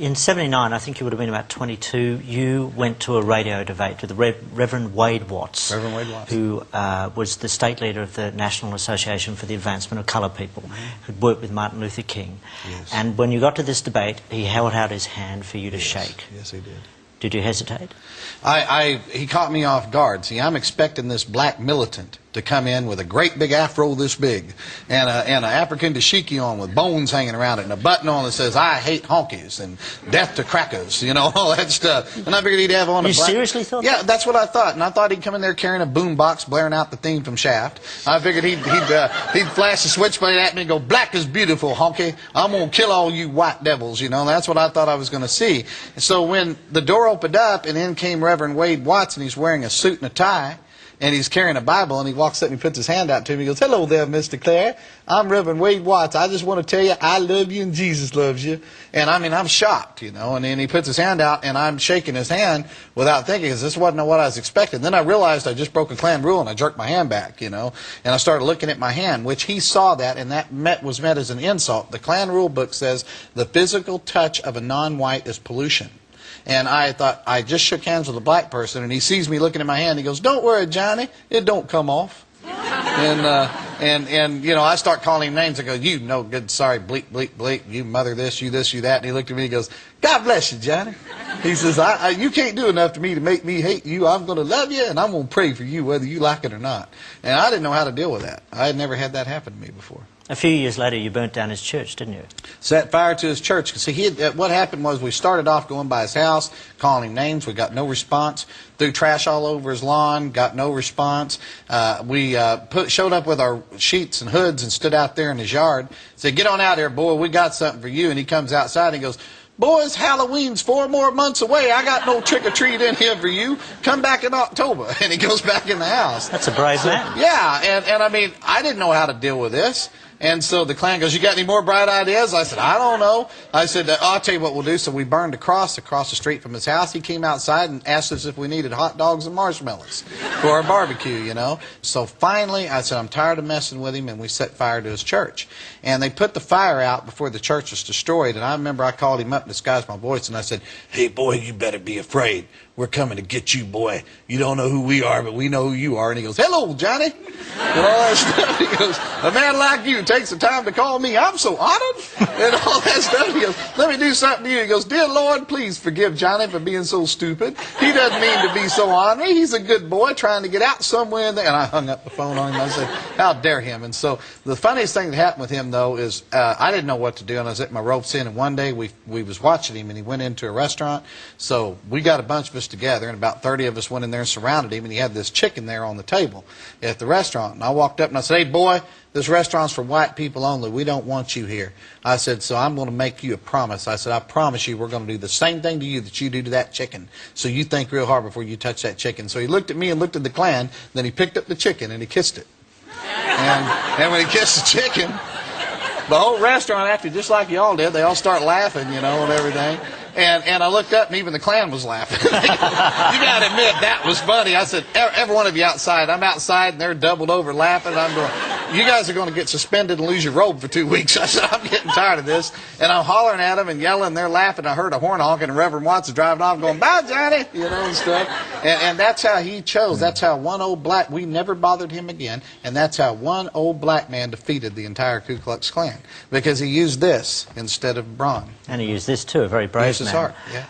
In 79, I think you would have been about 22, you went to a radio debate with the Rev- Reverend Wade Watts. Reverend Wade Watts. Who uh, was the state leader of the National Association for the Advancement of Coloured People, who'd worked with Martin Luther King. Mm-hmm. Yes. And when you got to this debate, he held out his hand for you to shake. Yes, he did. Did you hesitate? I, I, he caught me off guard. See, I'm expecting this black militant to come in with a great big afro this big and a, and an African dashiki on with bones hanging around it and a button on that says, I hate honkies and death to crackers, you know, all that stuff. And I figured he'd have on a You black... seriously thought Yeah, that? that's what I thought. And I thought he'd come in there carrying a boom box blaring out the theme from Shaft. I figured he'd, he'd, uh, he'd flash the switchblade at me and go, black is beautiful, honky. I'm going to kill all you white devils, you know. That's what I thought I was going to see. And so when the door opened up and in came Reverend Wade Watson, he's wearing a suit and a tie and he's carrying a Bible, and he walks up and he puts his hand out to me. He goes, "Hello there, Mr. Clary. I'm Reverend Wade Watts. I just want to tell you, I love you and Jesus loves you." And I mean, I'm shocked, you know. And then he puts his hand out, and I'm shaking his hand without thinking, because this wasn't what I was expecting. Then I realized I just broke a Klan rule, and I jerked my hand back, you know. And I started looking at my hand, which he saw that, and that met, was met as an insult. The Klan rule book says the physical touch of a non-white is pollution. And I thought, I just shook hands with a black person, and he sees me looking at my hand. He goes, Don't worry, Johnny, it don't come off. and, uh, and, and, you know, I start calling him names. I go, You no good, sorry, bleep, bleep, bleep, you mother this, you this, you that. And he looked at me and he goes, God bless you, Johnny. He says, I, I, You can't do enough to me to make me hate you. I'm going to love you, and I'm going to pray for you, whether you like it or not. And I didn't know how to deal with that. I had never had that happen to me before A few years later, you burnt down his church, didn't you? set fire to his church. See, he had, uh, what happened was we started off going by his house, calling him names. We got no response. Threw trash all over his lawn. Got no response. Uh, we uh, put, showed up with our sheets and hoods and stood out there in his yard. Said, "Get on out here, boy. We got something for you." And he comes outside and he goes. Boys, Halloween's four more months away. I got no trick or treat in here for you. Come back in October. And he goes back in the house. That's a brave man. Yeah, and, and I mean, I didn't know how to deal with this. And so the Klan goes, You got any more bright ideas? I said, I don't know. I said, uh, I'll tell you what we'll do. So we burned a cross across the street from his house. He came outside and asked us if we needed hot dogs and marshmallows for our barbecue, you know. So finally, I said, I'm tired of messing with him. And we set fire to his church. And they put the fire out before the church was destroyed. And I remember I called him up and disguised my voice. And I said, Hey, boy, you better be afraid. We're coming to get you, boy. You don't know who we are, but we know who you are. And he goes, Hello, Johnny. And all that stuff. He goes, A man like you takes the time to call me. I'm so honored. And all that stuff. He goes, Let me do something to you. He goes, Dear Lord, please forgive Johnny for being so stupid. He doesn't mean to be so ornery. He's a good boy trying to get out somewhere. And I hung up the phone on him. I said, How dare him? And so the funniest thing that happened with him, though, is uh, I didn't know what to do. And I was at my ropes in. And one day we, we was watching him and he went into a restaurant. So we got a bunch of us together. And about 30 of us went in there and surrounded him. And he had this chicken there on the table at the restaurant. And I walked up and I said, Hey, boy, this restaurant's for white people only. We don't want you here. I said, so I'm going to make you a promise. I said, I promise you we're going to do the same thing to you that you do to that chicken. So you think real hard before you touch that chicken. So he looked at me and looked at the Klan. Then he picked up the chicken and he kissed it. And, and when he kissed the chicken, the whole restaurant acted just like y'all did. They all start laughing, you know, and everything. And and I looked up and even the Klan was laughing. you got to admit that was funny. I said, "Every every one of you outside. I'm outside and they're doubled over laughing. I'm going, you guys are going to get suspended and lose your robe for two weeks. I said, I'm getting tired of this. And I'm hollering at them and yelling. They're laughing. I heard a horn honking and Reverend Watson driving off going, bye, Johnny, you know, and stuff. And, and that's how he chose. That's how one old black, we never bothered him again. And that's how one old black man defeated the entire Ku Klux Klan. Because he used this instead of brawn. And he used this too, a very brave Used his man. heart, yeah.